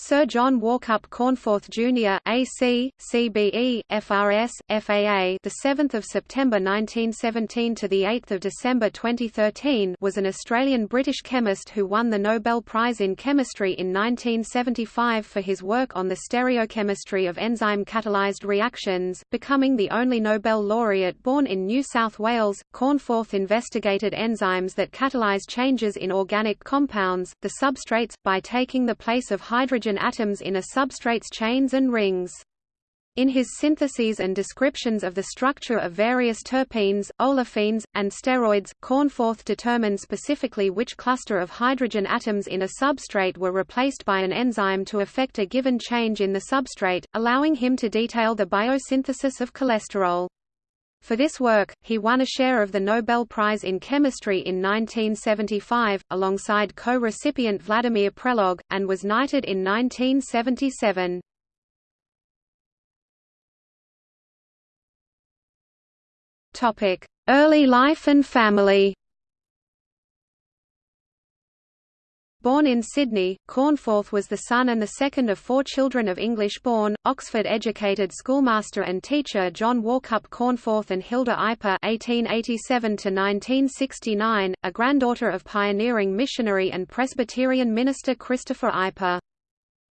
Sir John Warcup Cornforth Jr. AC, CBE, FRS, FAA, the 7th of September 1917 to the 8th of December 2013, was an Australian-British chemist who won the Nobel Prize in Chemistry in 1975 for his work on the stereochemistry of enzyme-catalyzed reactions, becoming the only Nobel laureate born in New South Wales. Cornforth investigated enzymes that catalyze changes in organic compounds, the substrates, by taking the place of hydrogen hydrogen atoms in a substrate's chains and rings. In his syntheses and descriptions of the structure of various terpenes, olefins, and steroids, Cornforth determined specifically which cluster of hydrogen atoms in a substrate were replaced by an enzyme to effect a given change in the substrate, allowing him to detail the biosynthesis of cholesterol. For this work, he won a share of the Nobel Prize in Chemistry in 1975, alongside co-recipient Vladimir Prelog, and was knighted in 1977. Early life and family Born in Sydney, Cornforth was the son and the second of four children of English-born, Oxford-educated schoolmaster and teacher John Warcup Cornforth and Hilda Eipper (1887–1969), a granddaughter of pioneering missionary and Presbyterian minister Christopher Eipper.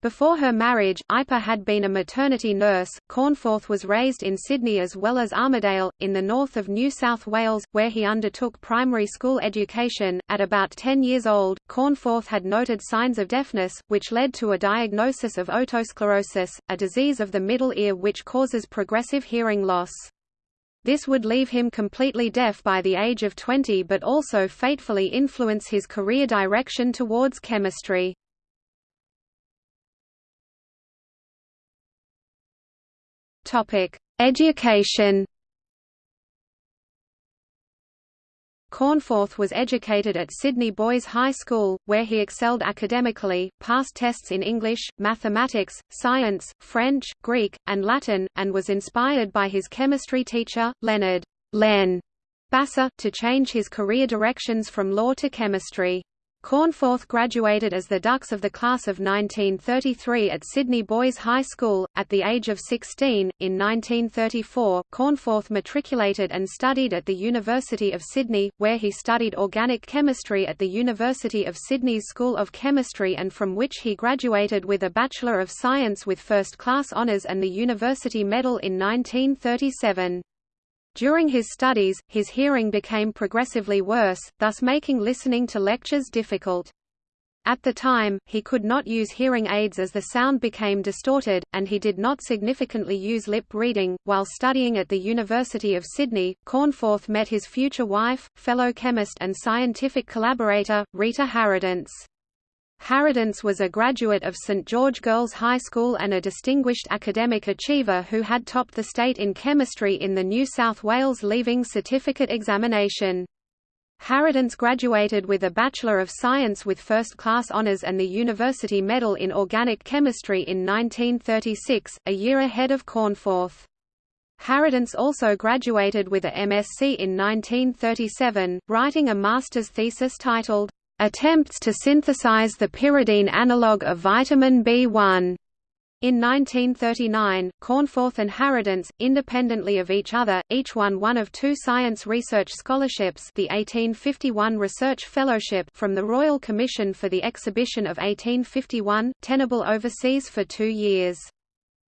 Before her marriage, Eipper had been a maternity nurse. Cornforth was raised in Sydney as well as Armidale, in the north of New South Wales, where he undertook primary school education. At about 10 years old, Cornforth had noted signs of deafness, which led to a diagnosis of otosclerosis, a disease of the middle ear which causes progressive hearing loss. This would leave him completely deaf by the age of 20 but also fatefully influence his career direction towards chemistry. Topic: Education. Cornforth was educated at Sydney Boys High School, where he excelled academically, passed tests in English, mathematics, science, French, Greek, and Latin, and was inspired by his chemistry teacher, Leonard Len Basser, to change his career directions from law to chemistry. Cornforth graduated as the Dux of the class of 1933 at Sydney Boys High School. At the age of 16, in 1934, Cornforth matriculated and studied at the University of Sydney, where he studied organic chemistry at the University of Sydney's School of Chemistry and from which he graduated with a Bachelor of Science with First Class Honours and the University Medal in 1937. During his studies, his hearing became progressively worse, thus making listening to lectures difficult. At the time, he could not use hearing aids as the sound became distorted, and he did not significantly use lip reading. While studying at the University of Sydney, Cornforth met his future wife, fellow chemist and scientific collaborator, Rita Harradence. Harradence was a graduate of St George Girls High School and a distinguished academic achiever who had topped the state in chemistry in the New South Wales Leaving Certificate examination. Harradence graduated with a Bachelor of Science with First Class Honours and the University Medal in Organic Chemistry in 1936, a year ahead of Cornforth. Harradence also graduated with a MSc in 1937, writing a master's thesis titled, attempts to synthesize the pyridine analog of vitamin B1. In 1939, Cornforth and Harradence, independently of each other, each won one of two science research scholarships the 1851 Research Fellowship from the Royal Commission for the Exhibition of 1851, tenable overseas for two years.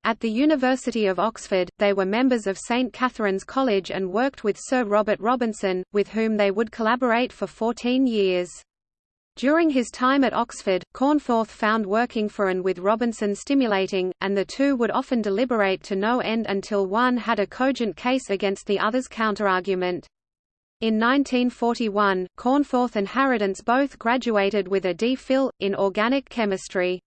At the University of Oxford, they were members of St Catherine's College and worked with Sir Robert Robinson, with whom they would collaborate for 14 years. During his time at Oxford, Cornforth found working for and with Robinson stimulating, and the two would often deliberate to no end until one had a cogent case against the other's counterargument. In 1941, Cornforth and Harradence both graduated with a D.Phil, in organic chemistry.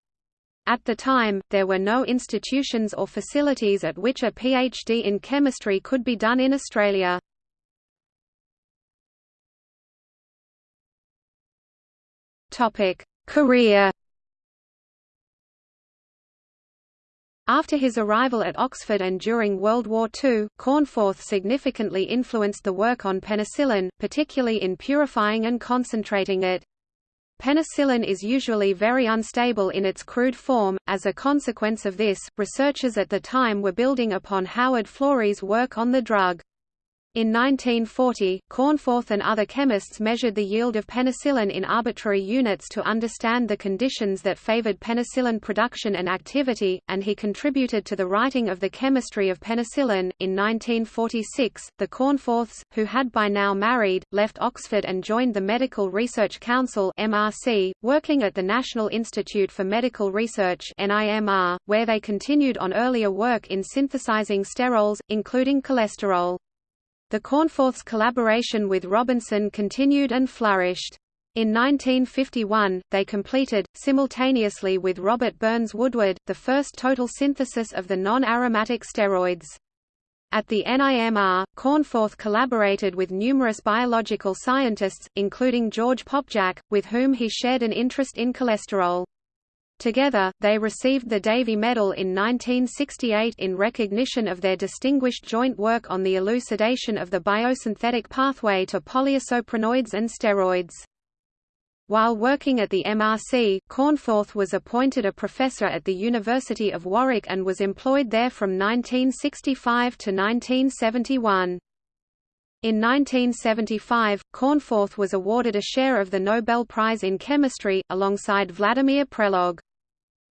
At the time, there were no institutions or facilities at which a PhD in chemistry could be done in Australia. Topic: Career. After his arrival at Oxford and during World War II, Cornforth significantly influenced the work on penicillin, particularly in purifying and concentrating it. Penicillin is usually very unstable in its crude form. As a consequence of this, researchers at the time were building upon Howard Florey's work on the drug. In 1940, Cornforth and other chemists measured the yield of penicillin in arbitrary units to understand the conditions that favored penicillin production and activity, and he contributed to the writing of the chemistry of penicillin. In 1946, the Cornforths, who had by now married, left Oxford and joined the Medical Research Council (MRC), working at the National Institute for Medical Research (NIMR), where they continued on earlier work in synthesizing sterols, including cholesterol. The Cornforths' collaboration with Robinson continued and flourished. In 1951, they completed, simultaneously with Robert Burns Woodward, the first total synthesis of the non-aromatic steroids. At the NIMR, Cornforth collaborated with numerous biological scientists, including George Popják, with whom he shared an interest in cholesterol. Together, they received the Davy Medal in 1968 in recognition of their distinguished joint work on the elucidation of the biosynthetic pathway to polyisoprenoids and steroids. While working at the MRC, Cornforth was appointed a professor at the University of Warwick and was employed there from 1965 to 1971. In 1975, Cornforth was awarded a share of the Nobel Prize in Chemistry, alongside Vladimir Prelog.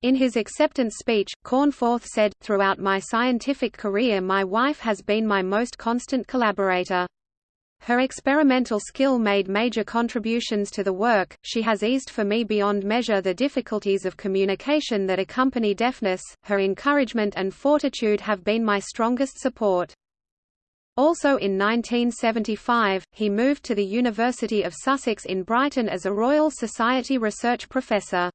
In his acceptance speech, Cornforth said, Throughout my scientific career my wife has been my most constant collaborator. Her experimental skill made major contributions to the work, she has eased for me beyond measure the difficulties of communication that accompany deafness, her encouragement and fortitude have been my strongest support. Also in 1975, he moved to the University of Sussex in Brighton as a Royal Society research professor.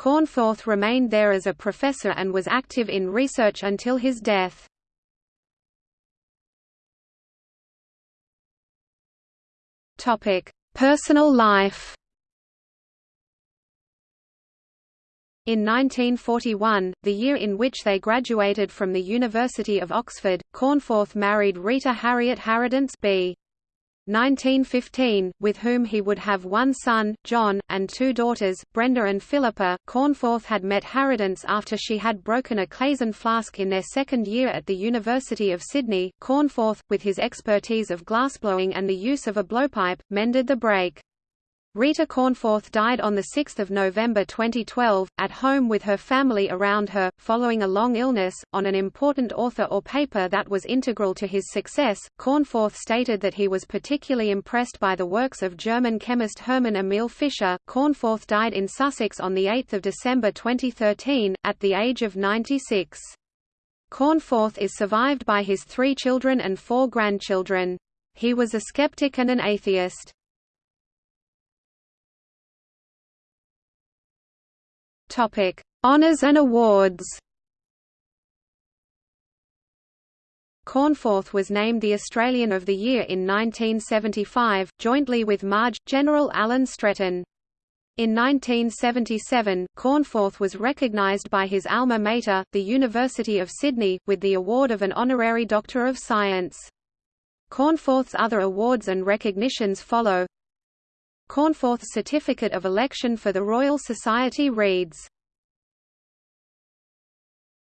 Cornforth remained there as a professor and was active in research until his death. Personal life In 1941, the year in which they graduated from the University of Oxford, Cornforth married Rita Harriet Harradence b. 1915, with whom he would have one son, John, and two daughters, Brenda and Philippa. Cornforth had met Harradence after she had broken a Claisen flask in their second year at the University of Sydney. Cornforth, with his expertise of glassblowing and the use of a blowpipe, mended the break. Rita Cornforth died on 6 November 2012, at home with her family around her, following a long illness. On an important author or paper that was integral to his success, Cornforth stated that he was particularly impressed by the works of German chemist Hermann Emil Fischer. Cornforth died in Sussex on 8 December 2013, at the age of 96. Cornforth is survived by his three children and four grandchildren. He was a skeptic and an atheist. Topic: Honors and awards. Cornforth was named the Australian of the Year in 1975, jointly with Major, General Alan Stretton. In 1977, Cornforth was recognised by his alma mater, the University of Sydney, with the award of an honorary Doctor of Science. Cornforth's other awards and recognitions follow Cornforth's certificate of election for the Royal Society reads